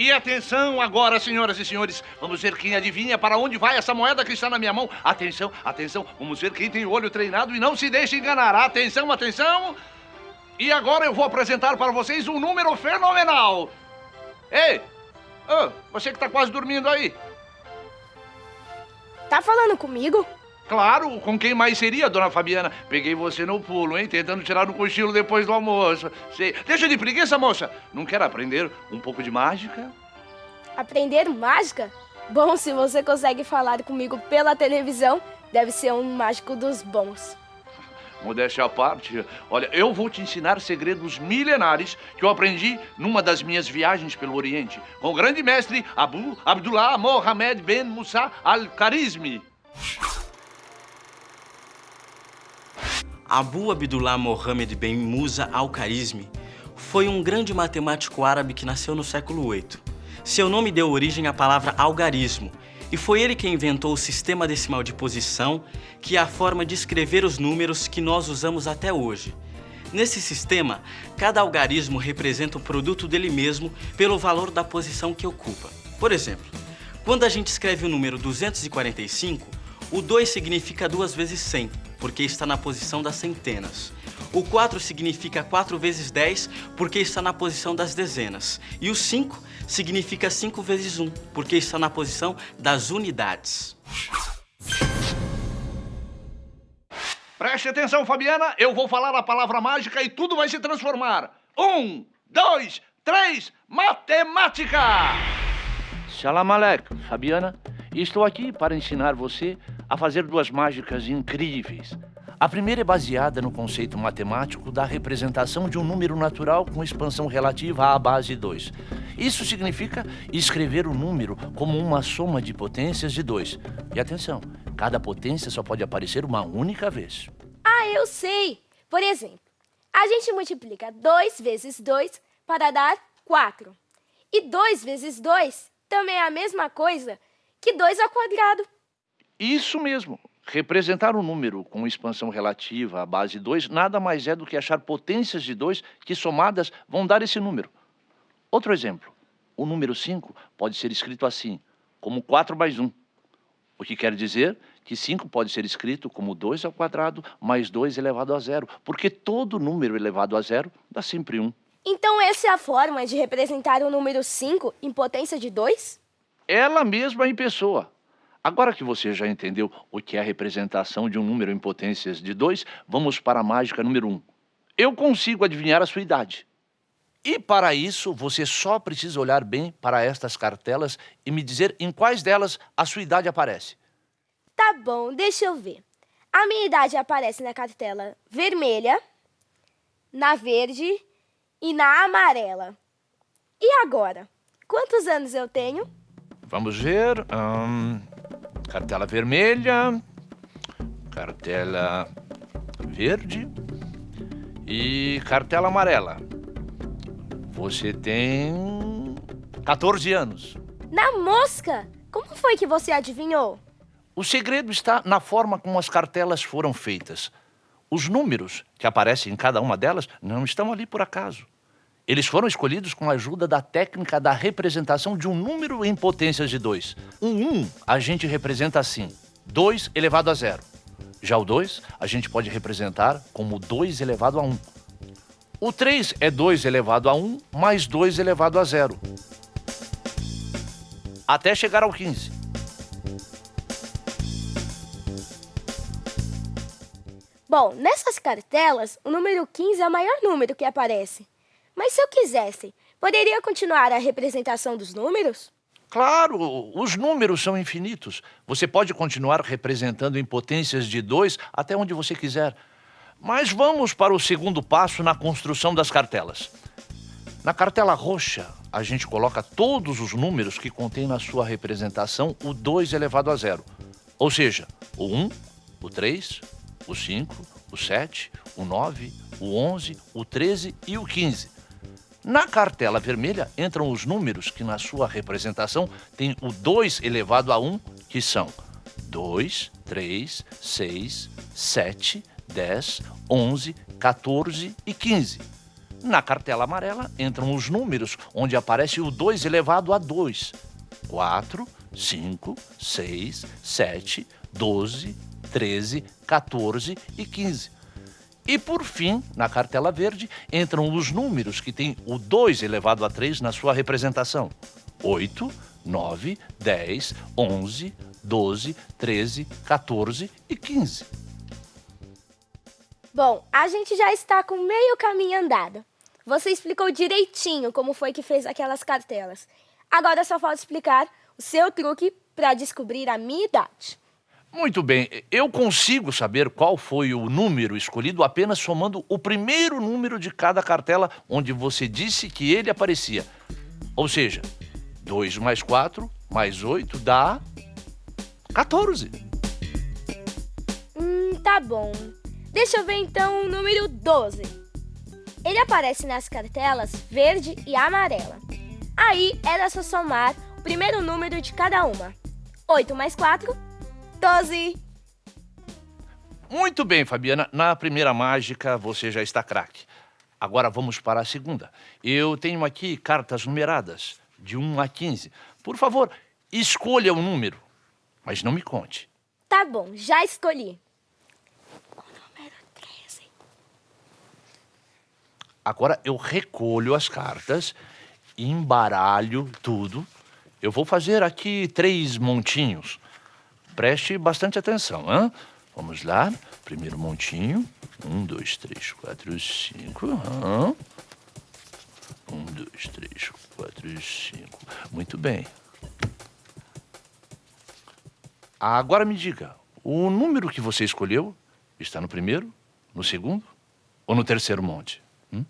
E atenção agora, senhoras e senhores. Vamos ver quem adivinha para onde vai essa moeda que está na minha mão. Atenção, atenção. Vamos ver quem tem o olho treinado e não se deixe enganar. Atenção, atenção. E agora eu vou apresentar para vocês um número fenomenal. Ei, oh, você que está quase dormindo aí. Tá falando comigo? Claro, com quem mais seria, dona Fabiana? Peguei você no pulo, hein? Tentando tirar um cochilo depois do almoço. Sei. Deixa de preguiça, moça. Não quer aprender um pouco de mágica? Aprender mágica? Bom, se você consegue falar comigo pela televisão, deve ser um mágico dos bons. Modéstia à parte, olha, eu vou te ensinar segredos milenares que eu aprendi numa das minhas viagens pelo Oriente, com o grande mestre Abu Abdullah Mohamed Ben Musa Al-Kharizmi. Abu Abdullah Mohammed Ben Musa al-Kharizmi foi um grande matemático árabe que nasceu no século VIII. Seu nome deu origem à palavra algarismo, e foi ele quem inventou o sistema decimal de posição, que é a forma de escrever os números que nós usamos até hoje. Nesse sistema, cada algarismo representa o produto dele mesmo pelo valor da posição que ocupa. Por exemplo, quando a gente escreve o número 245, o 2 significa 2 vezes 100, porque está na posição das centenas. O 4 significa 4 vezes 10, porque está na posição das dezenas. E o 5 significa 5 vezes 1, porque está na posição das unidades. Preste atenção, Fabiana. Eu vou falar a palavra mágica e tudo vai se transformar. Um, dois, três, matemática! Salam aleikum, Fabiana. Estou aqui para ensinar você a fazer duas mágicas incríveis. A primeira é baseada no conceito matemático da representação de um número natural com expansão relativa à base 2. Isso significa escrever o número como uma soma de potências de 2. E atenção, cada potência só pode aparecer uma única vez. Ah, eu sei! Por exemplo, a gente multiplica 2 vezes 2 para dar 4. E 2 vezes 2 também é a mesma coisa que 2 ao quadrado. Isso mesmo. Representar um número com expansão relativa à base 2 nada mais é do que achar potências de 2 que somadas vão dar esse número. Outro exemplo. O número 5 pode ser escrito assim, como 4 mais 1. O que quer dizer que 5 pode ser escrito como 2 ao quadrado mais 2 elevado a zero, porque todo número elevado a zero dá sempre 1. Então essa é a forma de representar o número 5 em potência de 2? Ela mesma em pessoa. Agora que você já entendeu o que é a representação de um número em potências de 2, vamos para a mágica número 1. Um. Eu consigo adivinhar a sua idade. E para isso, você só precisa olhar bem para estas cartelas e me dizer em quais delas a sua idade aparece. Tá bom, deixa eu ver. A minha idade aparece na cartela vermelha, na verde e na amarela. E agora? Quantos anos eu tenho? Vamos ver. Hum, cartela vermelha, cartela verde e cartela amarela. Você tem 14 anos. Na mosca! Como foi que você adivinhou? O segredo está na forma como as cartelas foram feitas. Os números que aparecem em cada uma delas não estão ali por acaso. Eles foram escolhidos com a ajuda da técnica da representação de um número em potências de 2. Um 1 um, a gente representa assim, 2 elevado a zero. Já o 2 a gente pode representar como 2 elevado a 1. Um. O 3 é 2 elevado a 1 mais 2 elevado a zero. Até chegar ao 15. Bom, nessas cartelas, o número 15 é o maior número que aparece. Mas se eu quisesse, poderia continuar a representação dos números? Claro, os números são infinitos. Você pode continuar representando em potências de 2 até onde você quiser. Mas vamos para o segundo passo na construção das cartelas. Na cartela roxa, a gente coloca todos os números que contém na sua representação o 2 elevado a zero. Ou seja, o 1, o 3, o 5, o 7, o 9, o 11, o 13 e o 15. Na cartela vermelha entram os números que na sua representação tem o 2 elevado a 1, que são 2, 3, 6, 7, 10, 11, 14 e 15. Na cartela amarela entram os números onde aparece o 2 elevado a 2. 4, 5, 6, 7, 12, 13, 14 e 15. E por fim, na cartela verde, entram os números que têm o 2 elevado a 3 na sua representação. 8, 9, 10, 11, 12, 13, 14 e 15. Bom, a gente já está com meio caminho andado. Você explicou direitinho como foi que fez aquelas cartelas. Agora só falta explicar o seu truque para descobrir a minha idade. Muito bem, eu consigo saber qual foi o número escolhido apenas somando o primeiro número de cada cartela onde você disse que ele aparecia. Ou seja, 2 mais 4 mais 8 dá 14. Hum, tá bom. Deixa eu ver então o número 12. Ele aparece nas cartelas verde e amarela. Aí era só somar o primeiro número de cada uma. 8 mais 4, 12. Muito bem, Fabiana. Na primeira mágica você já está craque. Agora vamos para a segunda. Eu tenho aqui cartas numeradas, de 1 a 15. Por favor, escolha o número, mas não me conte. Tá bom, já escolhi. O número 13. Agora eu recolho as cartas, embaralho tudo. Eu vou fazer aqui três montinhos. Preste bastante atenção, hein? Vamos lá. Primeiro montinho. Um, dois, três, quatro, cinco. Um, dois, três, quatro, cinco. Muito bem. Agora me diga, o número que você escolheu está no primeiro, no segundo ou no terceiro monte? Hum?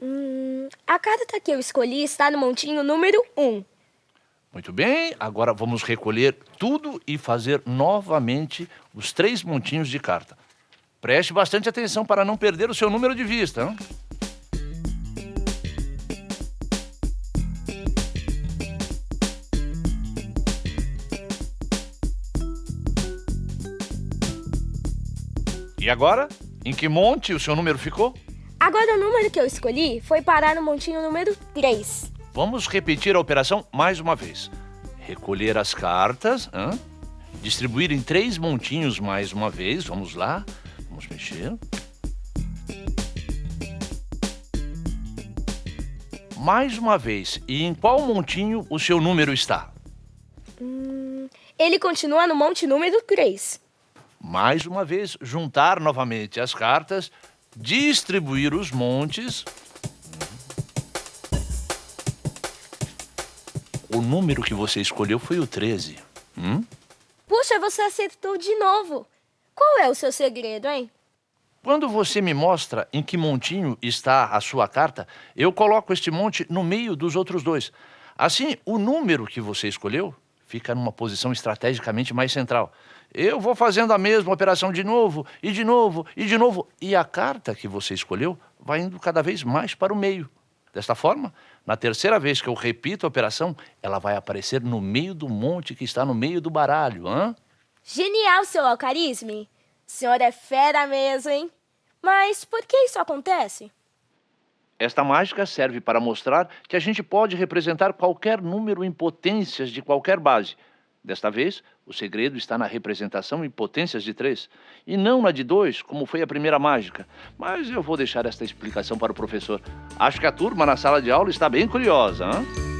Hum, a carta que eu escolhi está no montinho número 1. Muito bem, agora vamos recolher tudo e fazer novamente os três montinhos de carta. Preste bastante atenção para não perder o seu número de vista. Hein? E agora? Em que monte o seu número ficou? Agora o número que eu escolhi foi parar no montinho número 3. Vamos repetir a operação mais uma vez. Recolher as cartas, hein? distribuir em três montinhos mais uma vez. Vamos lá, vamos mexer. Mais uma vez, e em qual montinho o seu número está? Hum, ele continua no monte número 3. Mais uma vez, juntar novamente as cartas, distribuir os montes. O número que você escolheu foi o 13. Hum? Puxa, você acertou de novo. Qual é o seu segredo, hein? Quando você me mostra em que montinho está a sua carta, eu coloco este monte no meio dos outros dois. Assim, o número que você escolheu fica numa posição estrategicamente mais central. Eu vou fazendo a mesma operação de novo, e de novo, e de novo. E a carta que você escolheu vai indo cada vez mais para o meio. Desta forma, na terceira vez que eu repito a operação, ela vai aparecer no meio do monte que está no meio do baralho. Hã? Genial, seu alcarisme. O senhor é fera mesmo, hein? Mas por que isso acontece? Esta mágica serve para mostrar que a gente pode representar qualquer número em potências de qualquer base. Desta vez, o segredo está na representação em potências de 3 e não na de 2, como foi a primeira mágica. Mas eu vou deixar esta explicação para o professor. Acho que a turma na sala de aula está bem curiosa, hein?